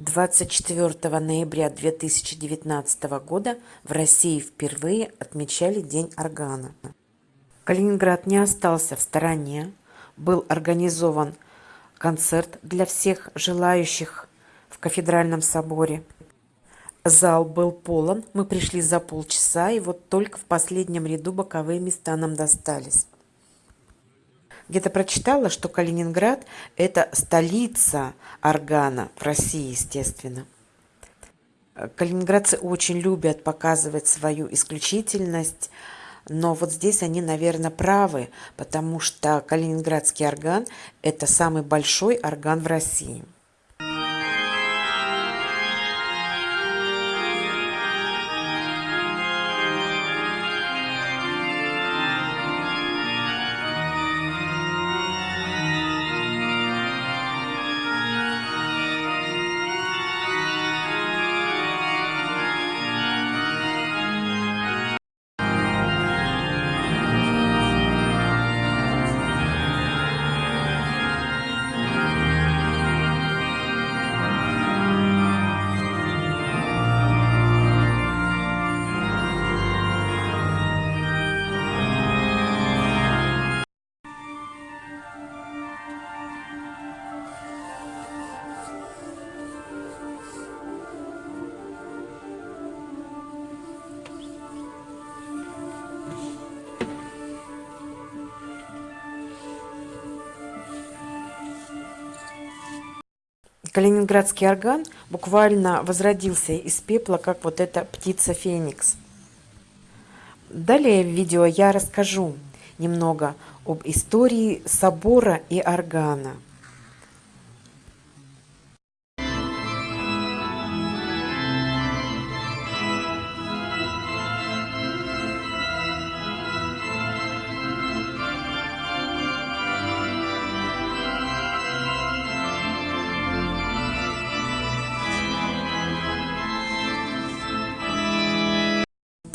24 ноября 2019 года в России впервые отмечали День органа. Калининград не остался в стороне. Был организован концерт для всех желающих в кафедральном соборе. Зал был полон, мы пришли за полчаса, и вот только в последнем ряду боковые места нам достались где-то прочитала, что Калининград – это столица органа в России, естественно. Калининградцы очень любят показывать свою исключительность, но вот здесь они, наверное, правы, потому что калининградский орган – это самый большой орган в России. Калининградский орган буквально возродился из пепла, как вот эта птица Феникс. Далее в видео я расскажу немного об истории собора и органа.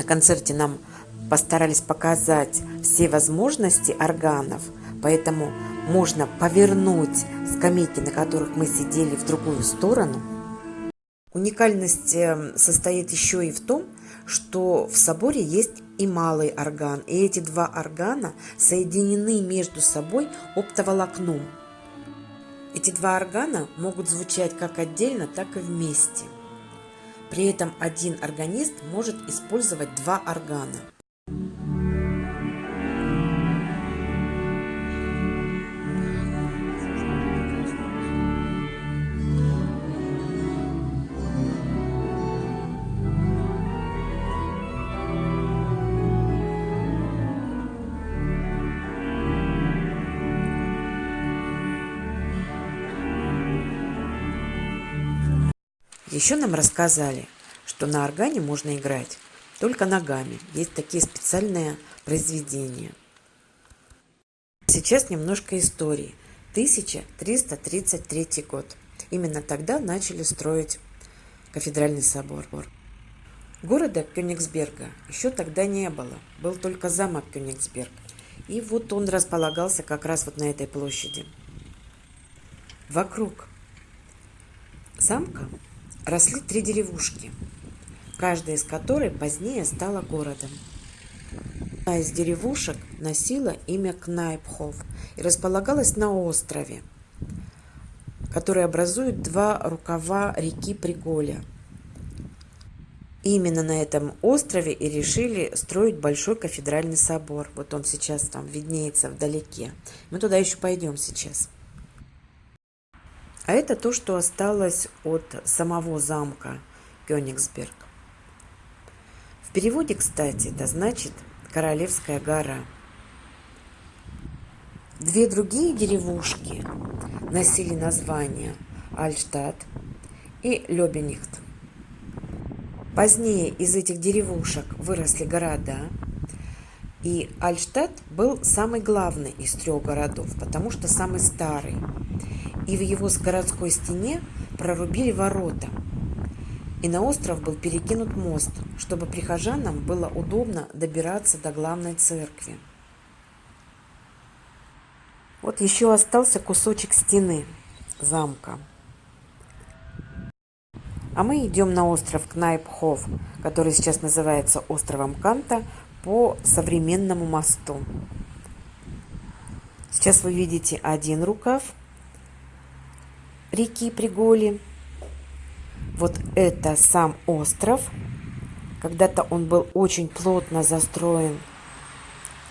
Концерте нам постарались показать все возможности органов, поэтому можно повернуть скамейки, на которых мы сидели, в другую сторону. Уникальность эм, состоит еще и в том, что в соборе есть и малый орган, и эти два органа соединены между собой оптоволокном. Эти два органа могут звучать как отдельно, так и вместе. При этом один органист может использовать два органа. Еще нам рассказали, что на органе можно играть только ногами. Есть такие специальные произведения. Сейчас немножко истории. 1333 год. Именно тогда начали строить кафедральный собор. Города Кёнигсберга еще тогда не было. Был только замок Кёнигсберг. И вот он располагался как раз вот на этой площади. Вокруг замка росли три деревушки, каждая из которой позднее стала городом. Одна из деревушек носила имя Кнайпхов и располагалась на острове, который образует два рукава реки Приголя. Именно на этом острове и решили строить большой кафедральный собор. Вот он сейчас там виднеется вдалеке. Мы туда еще пойдем сейчас. А это то, что осталось от самого замка Кёнигсберг. В переводе, кстати, это значит «Королевская гора». Две другие деревушки носили названия Альштадт и Лёбенихт. Позднее из этих деревушек выросли города, и Альштадт был самый главный из трех городов, потому что самый старый – и в его городской стене прорубили ворота. И на остров был перекинут мост, чтобы прихожанам было удобно добираться до главной церкви. Вот еще остался кусочек стены замка. А мы идем на остров Кнайпхов, который сейчас называется островом Канта, по современному мосту. Сейчас вы видите один рукав реки Приголи. Вот это сам остров. Когда-то он был очень плотно застроен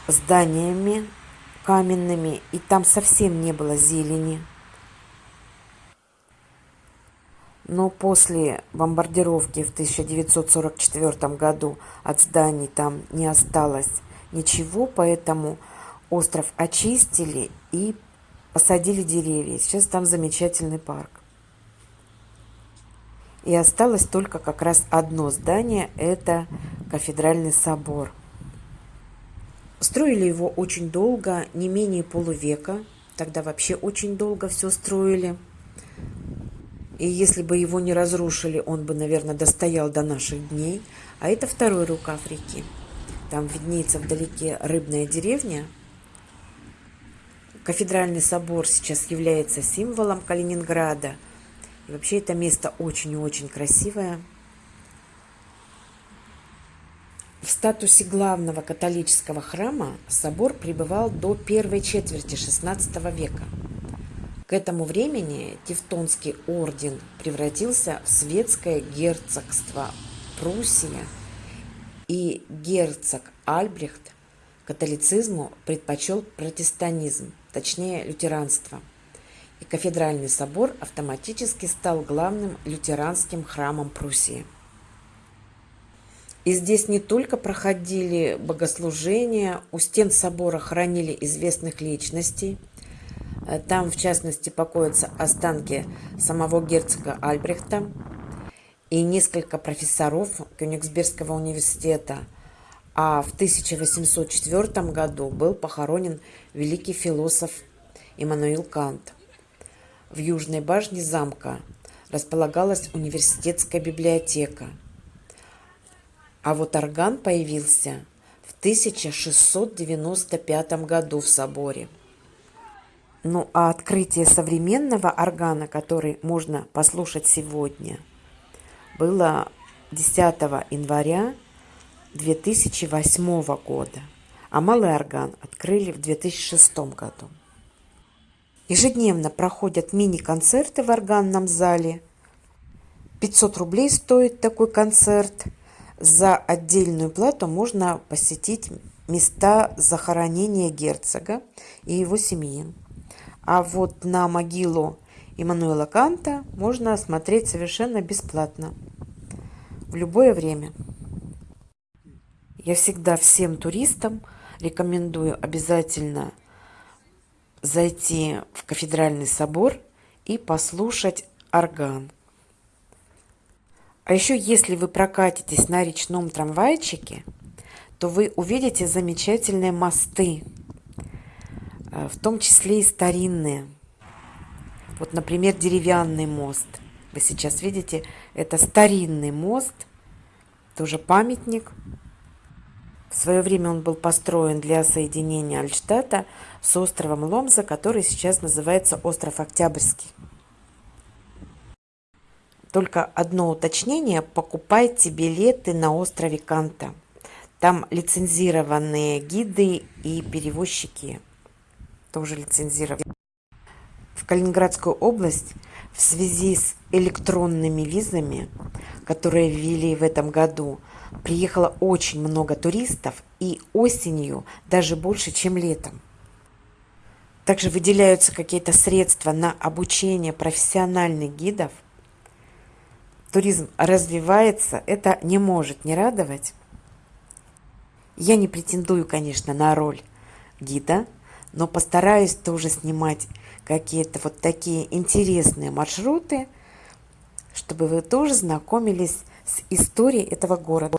зданиями каменными, и там совсем не было зелени. Но после бомбардировки в 1944 году от зданий там не осталось ничего, поэтому остров очистили и посадили деревья. Сейчас там замечательный парк. И осталось только как раз одно здание, это кафедральный собор. Строили его очень долго, не менее полувека. Тогда вообще очень долго все строили. И если бы его не разрушили, он бы, наверное, достоял до наших дней. А это второй рукав реки. Там виднеется вдалеке рыбная деревня. Кафедральный собор сейчас является символом Калининграда. И вообще это место очень и очень красивое. В статусе главного католического храма собор пребывал до первой четверти XVI века. К этому времени Тевтонский орден превратился в светское герцогство Пруссия, и герцог Альбрехт католицизму предпочел протестанизм, точнее лютеранство. И кафедральный собор автоматически стал главным лютеранским храмом Пруссии. И здесь не только проходили богослужения, у стен собора хранили известных личностей – Э, там, в частности, покоятся останки самого герцога Альбрехта и несколько профессоров Кёнигсбергского университета. А в 1804 году был похоронен великий философ Иммануил Кант. В южной башне замка располагалась университетская библиотека. А вот орган появился в 1695 году в соборе. Ну а открытие современного органа, который можно послушать сегодня, было 10 января 2008 года, а малый орган открыли в 2006 году. Ежедневно проходят мини-концерты в органном зале. 500 рублей стоит такой концерт. За отдельную плату можно посетить места захоронения герцога и его семьи. А вот на могилу Иммануила Канта можно смотреть совершенно бесплатно в любое время. Я всегда всем туристам рекомендую обязательно зайти в кафедральный собор и послушать орган. А еще, если вы прокатитесь на речном трамвайчике, то вы увидите замечательные мосты Э, в том числе и старинные. Вот, например, деревянный мост. Вы сейчас видите, это старинный мост, тоже памятник. В свое время он был построен для соединения Альштата с островом Ломза, который сейчас называется остров Октябрьский. Только одно уточнение. Покупайте билеты на острове Канта. Там лицензированные гиды и перевозчики тоже лицензировать. В Калининградскую область в связи с электронными визами, которые ввели в этом году, приехало очень много туристов и осенью даже больше, чем летом. Также выделяются какие-то средства на обучение профессиональных гидов. Туризм развивается, это не может не радовать. Я не претендую, конечно, на роль гида, но постараюсь тоже снимать какие-то вот такие интересные маршруты, чтобы вы тоже знакомились с историей этого города.